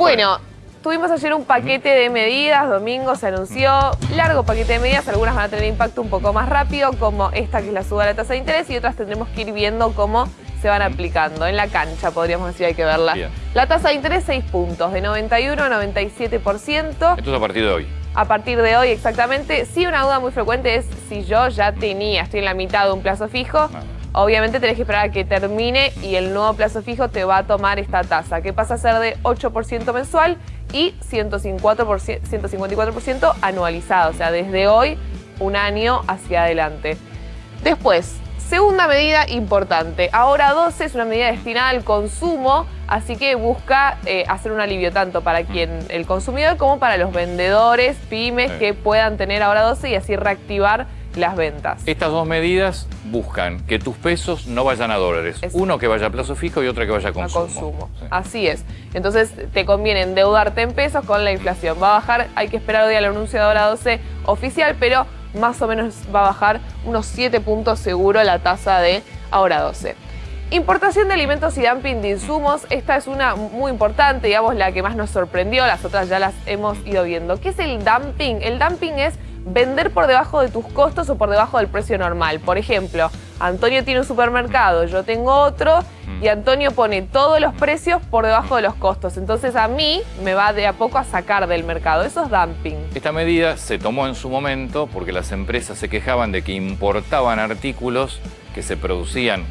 Bueno, tuvimos ayer un paquete de medidas, domingo se anunció, largo paquete de medidas, algunas van a tener impacto un poco más rápido, como esta que es la suba de la tasa de interés, y otras tendremos que ir viendo cómo se van aplicando. En la cancha, podríamos decir, hay que verla. La tasa de interés, 6 puntos, de 91 a 97%. Esto es a partir de hoy. A partir de hoy, exactamente. Sí, una duda muy frecuente es si yo ya tenía, estoy en la mitad de un plazo fijo, obviamente tenés que esperar a que termine y el nuevo plazo fijo te va a tomar esta tasa, que pasa a ser de 8% mensual y 154% anualizado, o sea, desde hoy un año hacia adelante. Después, segunda medida importante, ahora 12 es una medida destinada al consumo, así que busca eh, hacer un alivio tanto para quien el consumidor como para los vendedores, pymes que puedan tener ahora 12 y así reactivar las ventas. Estas dos medidas buscan que tus pesos no vayan a dólares. Uno que vaya a plazo fijo y otro que vaya a consumo. A consumo. Así es. Entonces te conviene endeudarte en pesos con la inflación. Va a bajar, hay que esperar hoy al anuncio de hora 12 oficial, pero más o menos va a bajar unos 7 puntos seguro la tasa de ahora 12. Importación de alimentos y dumping de insumos, esta es una muy importante, digamos la que más nos sorprendió, las otras ya las hemos ido viendo. ¿Qué es el dumping? El dumping es vender por debajo de tus costos o por debajo del precio normal. Por ejemplo, Antonio tiene un supermercado, yo tengo otro y Antonio pone todos los precios por debajo de los costos. Entonces a mí me va de a poco a sacar del mercado. Eso es dumping. Esta medida se tomó en su momento porque las empresas se quejaban de que importaban artículos que se producían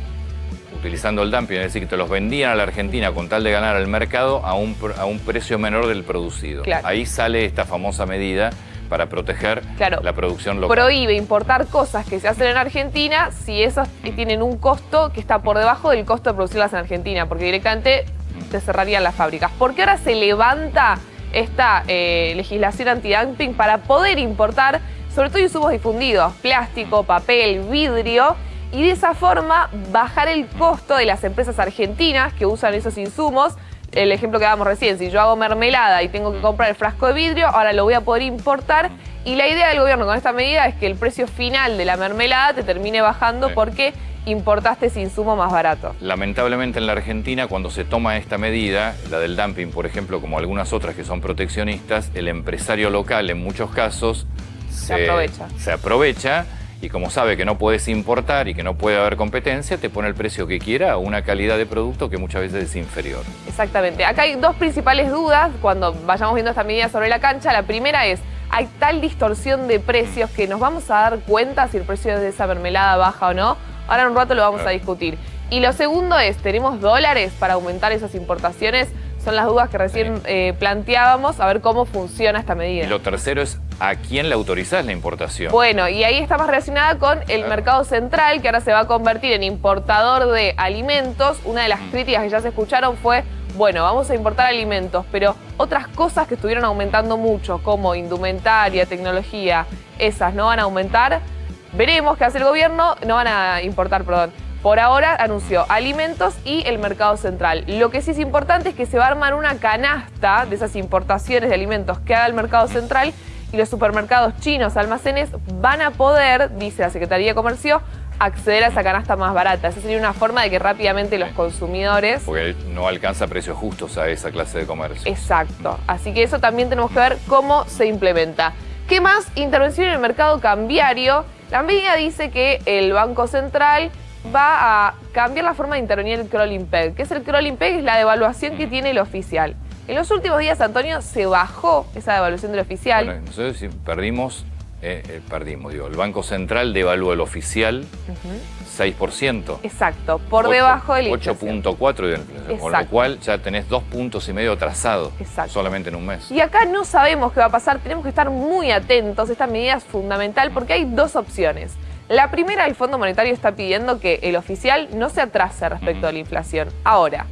utilizando el dumping, es decir, que te los vendían a la Argentina con tal de ganar al mercado a un, a un precio menor del producido. Ahí sale esta famosa medida para proteger la producción local. Prohíbe importar cosas que se hacen en Argentina si esas tienen un costo que está por debajo del costo de producirlas en Argentina, porque directamente te cerrarían las fábricas. ¿Por qué ahora se levanta esta eh, legislación antidumping para poder importar, sobre todo insumos difundidos, plástico, papel, vidrio, y de esa forma bajar el costo de las empresas argentinas que usan esos insumos el ejemplo que dábamos recién, si yo hago mermelada y tengo que comprar el frasco de vidrio, ahora lo voy a poder importar y la idea del gobierno con esta medida es que el precio final de la mermelada te termine bajando porque importaste ese insumo más barato. Lamentablemente en la Argentina cuando se toma esta medida, la del dumping por ejemplo, como algunas otras que son proteccionistas, el empresario local en muchos casos se, aprovecha. Se aprovecha y como sabe que no puedes importar y que no puede haber competencia, te pone el precio que quiera a una calidad de producto que muchas veces es inferior. Exactamente. Acá hay dos principales dudas cuando vayamos viendo esta medida sobre la cancha. La primera es, hay tal distorsión de precios que nos vamos a dar cuenta si el precio de esa mermelada baja o no. Ahora en un rato lo vamos a discutir. Y lo segundo es, ¿tenemos dólares para aumentar esas importaciones? Son las dudas que recién eh, planteábamos, a ver cómo funciona esta medida. Y lo tercero es, ¿a quién le autorizás la importación? Bueno, y ahí está más relacionada con el mercado central, que ahora se va a convertir en importador de alimentos. Una de las mm. críticas que ya se escucharon fue, bueno, vamos a importar alimentos, pero otras cosas que estuvieron aumentando mucho, como indumentaria, tecnología, esas no van a aumentar. Veremos qué hace el gobierno, no van a importar, perdón. Por ahora anunció alimentos y el mercado central. Lo que sí es importante es que se va a armar una canasta de esas importaciones de alimentos que haga el mercado central y los supermercados chinos, almacenes, van a poder, dice la Secretaría de Comercio, acceder a esa canasta más barata. Esa sería una forma de que rápidamente los consumidores... Porque no alcanza precios justos a esa clase de comercio. Exacto. Así que eso también tenemos que ver cómo se implementa. ¿Qué más? Intervención en el mercado cambiario. La medida dice que el Banco Central va a cambiar la forma de intervenir el crawling peg. ¿Qué es el crawling peg? Es la devaluación que tiene el oficial. En los últimos días, Antonio, se bajó esa devaluación del oficial. Bueno, nosotros perdimos, eh, eh, perdimos, digo, el Banco Central devaluó el oficial 6%. Exacto, por debajo del 8.4 de inflación, con lo cual ya tenés dos puntos y medio atrasado solamente en un mes. Y acá no sabemos qué va a pasar, tenemos que estar muy atentos, esta medida es fundamental porque hay dos opciones. La primera, el Fondo Monetario está pidiendo que el oficial no se atrase respecto a la inflación. Ahora,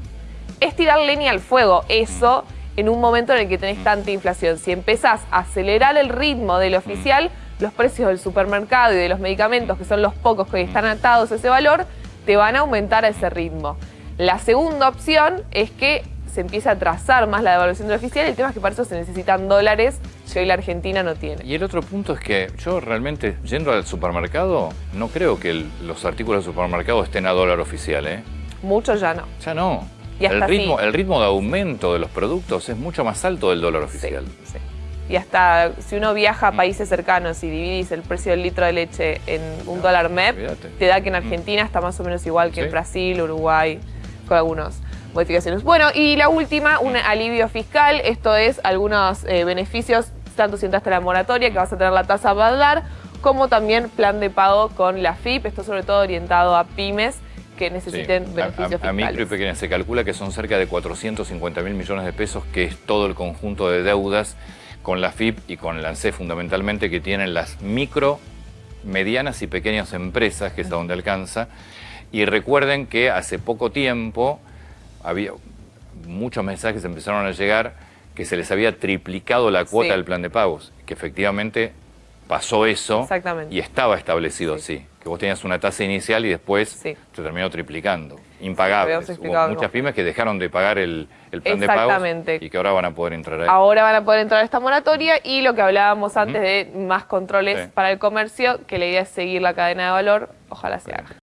es tirar leña al fuego eso en un momento en el que tenés tanta inflación. Si empezás a acelerar el ritmo del oficial, los precios del supermercado y de los medicamentos, que son los pocos que están atados a ese valor, te van a aumentar a ese ritmo. La segunda opción es que se empiece a trazar más la devaluación del oficial. El tema es que para eso se necesitan dólares si hoy la Argentina no tiene. Y el otro punto es que yo realmente, yendo al supermercado, no creo que los artículos del supermercado estén a dólar oficial, ¿eh? Muchos ya no. Ya no. Y hasta el, ritmo, el ritmo de aumento de los productos es mucho más alto del dólar oficial. Sí, sí. Y hasta si uno viaja a países cercanos y dividís el precio del litro de leche en un dólar MEP, te da que en Argentina está más o menos igual que en. Brasil, Uruguay, con algunas modificaciones. Bueno, y la última, un alivio fiscal. Esto es algunos eh, beneficios, tanto si entraste a la moratoria, que vas a tener la tasa a dar, como también plan de pago con la FIP. Esto sobre todo orientado a pymes que necesiten beneficios a, a micro y pequeñas se calcula que son cerca de 450 mil millones de pesos, que es todo el conjunto de deudas con la FIP y con la ANSE fundamentalmente, que tienen las micro, medianas y pequeñas empresas, que es a donde alcanza. Y recuerden que hace poco tiempo había muchos mensajes empezaron a llegar que se les había triplicado la cuota Sí. del plan de pagos, que efectivamente pasó eso y estaba establecido Sí. así, que vos tenías una tasa inicial y después Sí. se terminó triplicando, impagables. Hubo explicado muchas pymes que dejaron de pagar el, el plan de pagos y que ahora van a poder entrar ahí. Ahora van a poder entrar a esta moratoria y lo que hablábamos antes de más controles Sí. para el comercio, que la idea es seguir la cadena de valor, ojalá se haga.